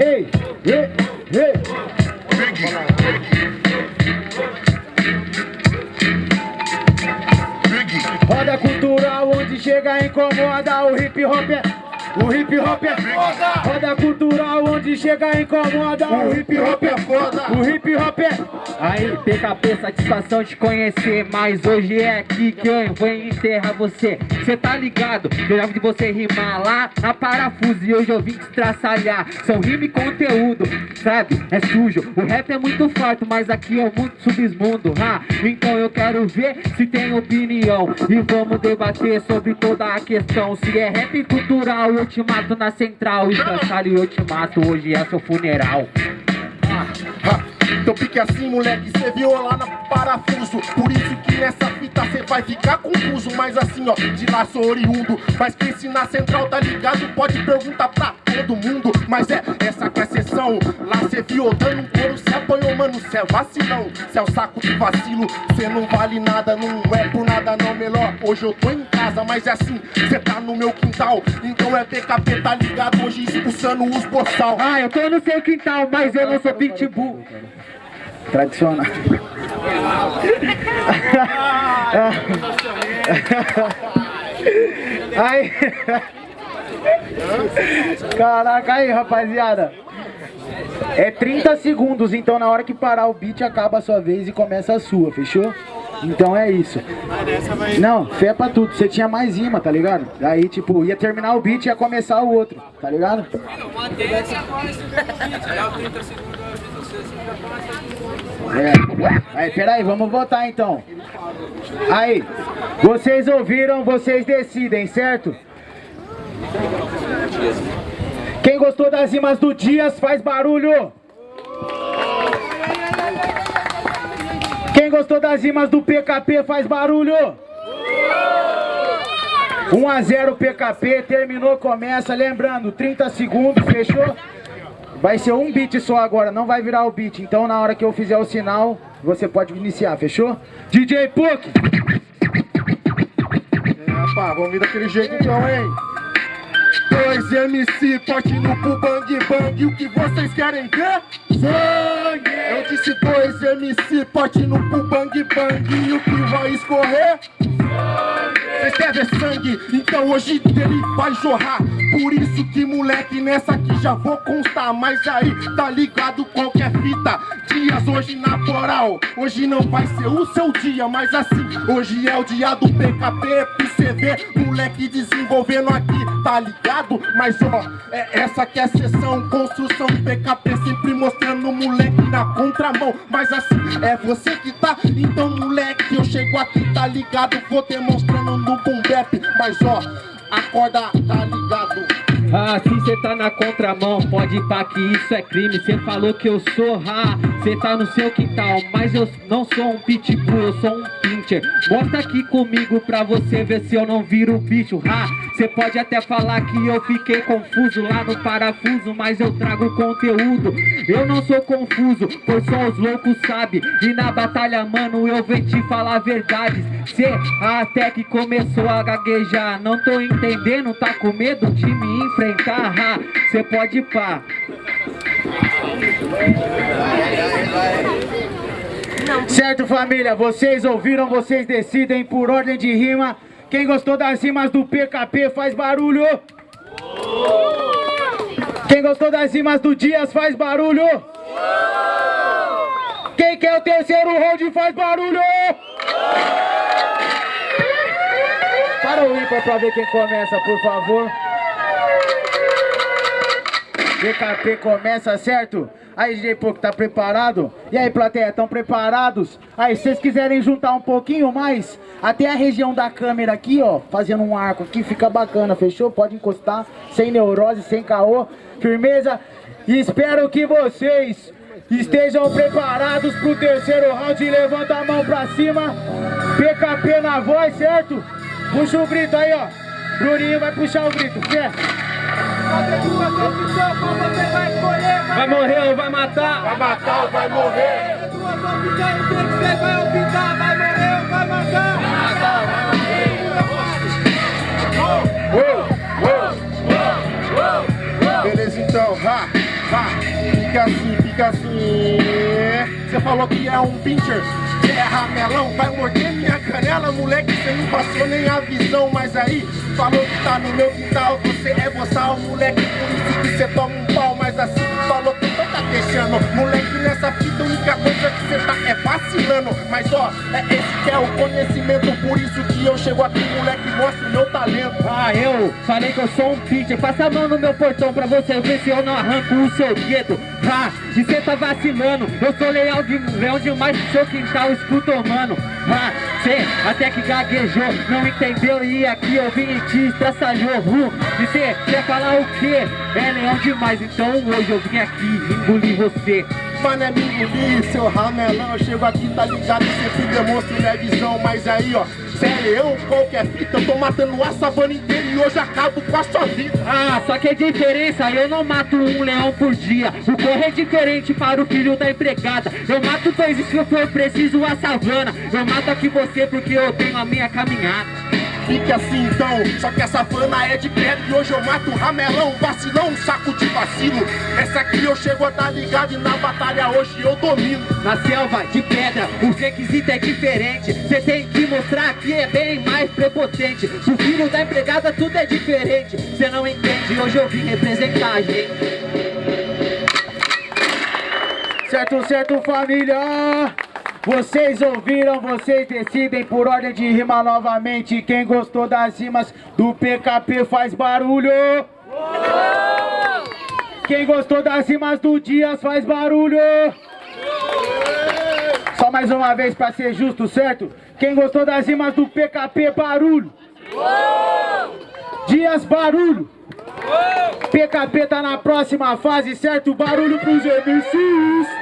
Ei, ei, ei. Roda cultural onde chega incomoda o hip hop é o hip hop é foda. Roda cultural onde chega incomoda. O hip hop é foda. O hip hop é. Aí, PKP, satisfação de conhecer. Mas hoje é aqui que eu vou enterrar você. Cê tá ligado? Eu já vi você rimar lá na parafuso. E hoje eu vim te traçalhar. São rima e conteúdo, sabe? É sujo. O rap é muito forte, mas aqui é muito submundo. Ah, então eu quero ver se tem opinião. E vamos debater sobre toda a questão. Se é rap cultural eu te mato na central. E eu te mato, hoje é seu funeral. Ah, ah. Então pique assim, moleque, cê viu lá na parafuso Por isso que nessa fita cê vai ficar confuso Mas assim, ó, de lá sou oriundo Mas se na central tá ligado pode perguntar pra todo mundo Mas é, essa que é a sessão. Lá cê viu dando um couro, cê apanhou, mano, cê é vacilão. Cê é o saco de vacilo, cê não vale nada Não é por nada não, melhor. Hoje eu tô em casa, mas é assim, cê tá no meu quintal. Então é PKP, tá ligado? Hoje expulsando os boçal. Ah, eu tô no seu quintal, mas eu não sou pitbull. Tradicional. aí. Caraca, aí, rapaziada. É 30 segundos, então na hora que parar o beat acaba a sua vez e começa a sua, fechou? Então é isso. Não, fé pra tudo. Você tinha mais rima, tá ligado? Aí, tipo, ia terminar o beat e ia começar o outro, tá ligado? É. Aí, peraí, vamos votar então. Aí, vocês ouviram, vocês decidem, certo? Quem gostou das rimas do Dias faz barulho. Quem gostou das rimas do PKP faz barulho. 1 a 0 PKP, terminou, começa. Lembrando, 30 segundos, fechou? Vai ser um beat só agora, não vai virar o beat. Então na hora que eu fizer o sinal, você pode iniciar, fechou? DJ Puck! É, rapaz, vamos vir daquele jeito então, hein? Dois MC, forte no pro bang bang, o que vocês querem ver? Sangue! Eu disse dois MC, forte no pro bang bang, e o que vai escorrer? Vocês querem ver sangue? Então hoje dele vai jorrar Por isso que moleque nessa aqui já vou constar. Mas aí tá ligado qualquer fita? Dias hoje na moral. Hoje não vai ser o seu dia Mas assim, hoje é o dia do PKP ver, moleque desenvolvendo aqui Tá ligado? Mas ó, é essa que é a sessão Construção PKP sempre mostrando moleque na contramão. Mas assim, é você que tá? Então moleque, eu chego aqui, tá ligado? Vou demonstrando no boom Mas ó, acorda, tá ligado? Ah, se cê tá na contramão, pode ir pra que isso é crime. Cê falou que eu sou, ah, cê tá no seu quintal Mas eu não sou um pitbull, eu sou um pincher Mostra aqui comigo pra você ver se eu não viro bicho, ah Cê pode até falar que eu fiquei confuso lá no parafuso Mas eu trago conteúdo, eu não sou confuso Pois só os loucos sabem. E na batalha, mano, eu venho te falar verdades. Cê até que começou a gaguejar. Não tô entendendo, tá com medo de me enfrentar? Enfrentar, você pode pá. Certo, família? Vocês ouviram, vocês decidem por ordem de rima. Quem gostou das rimas do PKP faz barulho. Quem gostou das rimas do Dias faz barulho. Quem quer o terceiro round faz barulho. Para o ímpar pra ver quem começa, por favor. DKP começa, certo? Aí, DJ Pouco, tá preparado? E aí, plateia, estão preparados? Aí, se vocês quiserem juntar um pouquinho mais, até a região da câmera aqui, ó, fazendo um arco aqui, fica bacana, fechou? Pode encostar, sem neurose, sem caô, firmeza? E espero que vocês estejam preparados pro terceiro round. Levanta a mão pra cima, PKP na voz, certo? Puxa o grito aí, ó. Bruninho vai puxar o grito, fé. Vai morrer ou vai matar? Vai matar ou vai morrer? Vai optar, vai morrer ou vai matar? Vai matar, vai morrer. Beleza então, ha, ha. Fica assim, fica assim. Você falou que é um pincher, é ramelão, vai morder minha canela, moleque. Você não passou nem a visão, mas aí falou que tá no meu quintal. Você é boçal, moleque, por isso que você toma um pau, mas assim falou que você tá deixando. Moleque, nessa fita, única coisa que você tá é vacilando. Mas ó, é esse que é o conhecimento, por isso que eu chego aqui, moleque, mostro o meu talento. Ah, eu falei que eu sou um pitcher. Passa a mão no meu portão pra você ver se eu não arranco o seu dedo Ah, e cê tá vacilando. Eu sou leal, de, leão demais pro seu quintal, escuta, mano. Ah, cê até que gaguejou Não entendeu? E aqui eu vim e te estraçalhou. Uh, E cê quer falar o quê? É leão demais, então hoje eu vim aqui engolir você. Mano, é me engolir, seu ramelão. Eu chego aqui, tá ligado, sempre demonstro minha visão? Mas aí, ó, é leão, qualquer fita Eu tô matando a savana inteira e hoje acabo com a sua vida. Ah, só que a diferença, eu não mato um leão por dia. O corre é diferente para o filho da empregada. Eu mato dois e se for preciso a savana. Eu mato aqui você porque eu tenho a minha caminhada Fique assim então, só que essa fana é de pedra E hoje eu mato ramelão, vacilão, saco de vacilo. Essa aqui eu chego a dar ligado e na batalha hoje eu domino. Na selva de pedra, o requisito é diferente. Cê tem que mostrar que é bem mais prepotente. O filho da empregada tudo é diferente. Cê não entende, hoje eu vim representar a gente. Certo, certo, família? Vocês ouviram, vocês decidem por ordem de rima novamente. Quem gostou das rimas do PKP faz barulho. Quem gostou das rimas do Dias faz barulho. Só mais uma vez pra ser justo, certo? Quem gostou das rimas do PKP, barulho. Dias, barulho. PKP tá na próxima fase, certo? Barulho pros MCs.